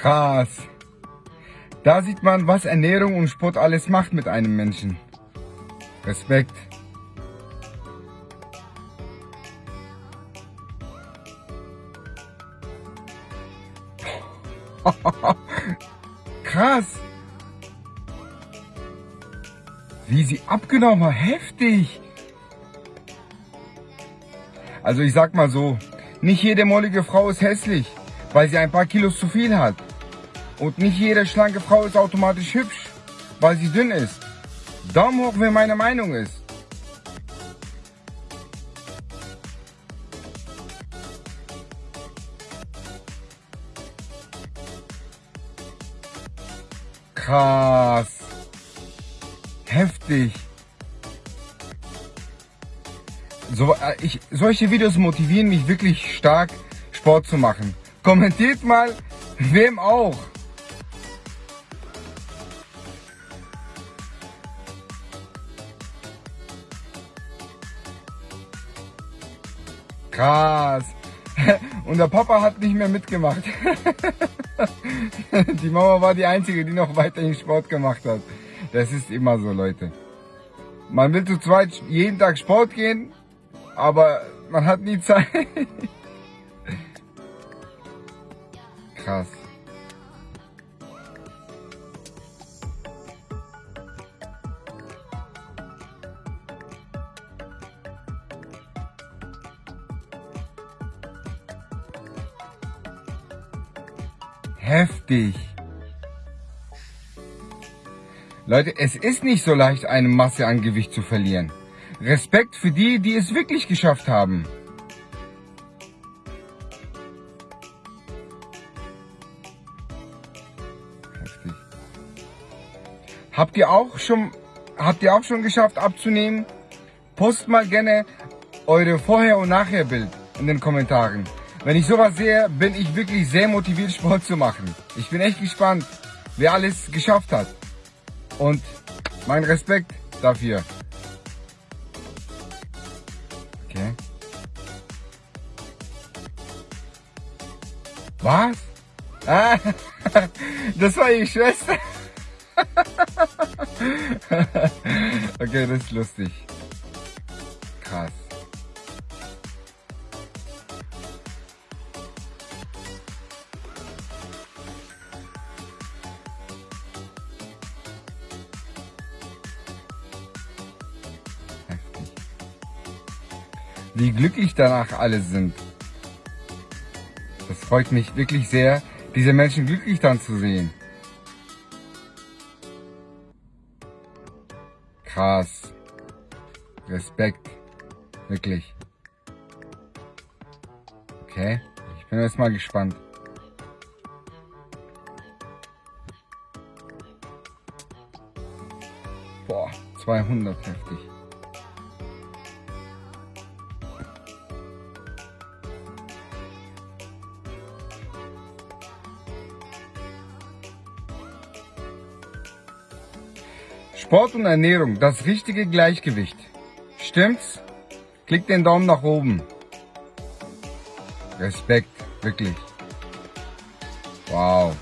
Krass. Da sieht man, was Ernährung und Sport alles macht mit einem Menschen. Respekt. Krass. Wie sie abgenommen hat. Heftig. Also ich sag mal so, nicht jede mollige Frau ist hässlich, weil sie ein paar Kilos zu viel hat. Und nicht jede schlanke Frau ist automatisch hübsch, weil sie dünn ist. Daumen hoch, wer meine Meinung ist. Krass. Heftig. So, äh, ich, solche Videos motivieren mich wirklich stark, Sport zu machen. Kommentiert mal, wem auch. Krass. Und der Papa hat nicht mehr mitgemacht. Die Mama war die Einzige, die noch weiterhin Sport gemacht hat. Das ist immer so, Leute. Man will zu zweit jeden Tag Sport gehen, aber man hat nie Zeit. Krass. Heftig. Leute, es ist nicht so leicht, eine Masse an Gewicht zu verlieren. Respekt für die, die es wirklich geschafft haben. Heftig. Habt ihr auch schon, habt ihr auch schon geschafft abzunehmen? Post mal gerne eure Vorher- und Nachher-Bild in den Kommentaren. Wenn ich sowas sehe, bin ich wirklich sehr motiviert, Sport zu machen. Ich bin echt gespannt, wer alles geschafft hat. Und mein Respekt dafür. Okay. Was? Ah, das war ihre Schwester. okay, das ist lustig. Krass. Wie glücklich danach alle sind. Das freut mich wirklich sehr, diese Menschen glücklich dann zu sehen. Krass. Respekt. Wirklich. Okay. Ich bin jetzt mal gespannt. Boah, 200 heftig. Sport und Ernährung, das richtige Gleichgewicht. Stimmt's? Klick den Daumen nach oben. Respekt, wirklich. Wow.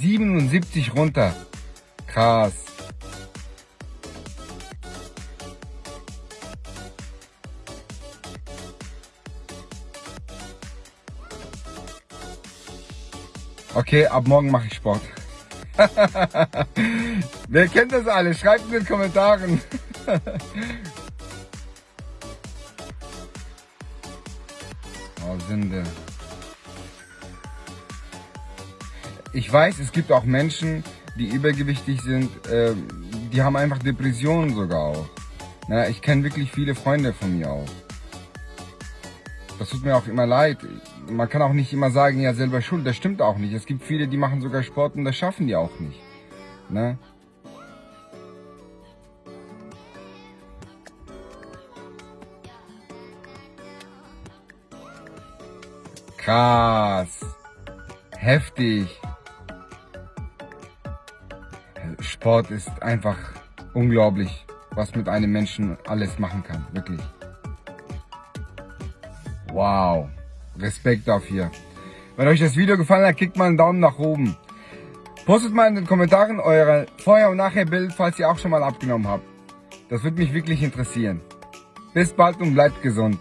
77 runter. Krass. Okay, ab morgen mache ich Sport. Wer kennt das alle? Schreibt in den Kommentaren. oh, Sünde. Ich weiß, es gibt auch Menschen, die übergewichtig sind, äh, die haben einfach Depressionen sogar auch. Na, ich kenne wirklich viele Freunde von mir auch. Das tut mir auch immer leid. Man kann auch nicht immer sagen, ja selber schuld. Das stimmt auch nicht. Es gibt viele, die machen sogar Sport und das schaffen die auch nicht. Ne? Krass. Heftig. Sport ist einfach unglaublich, was mit einem Menschen alles machen kann. Wirklich. Wow. Respekt dafür. Wenn euch das Video gefallen hat, klickt mal einen Daumen nach oben. Postet mal in den Kommentaren eure Vorher- und Nachher-Bild, falls ihr auch schon mal abgenommen habt. Das würde mich wirklich interessieren. Bis bald und bleibt gesund.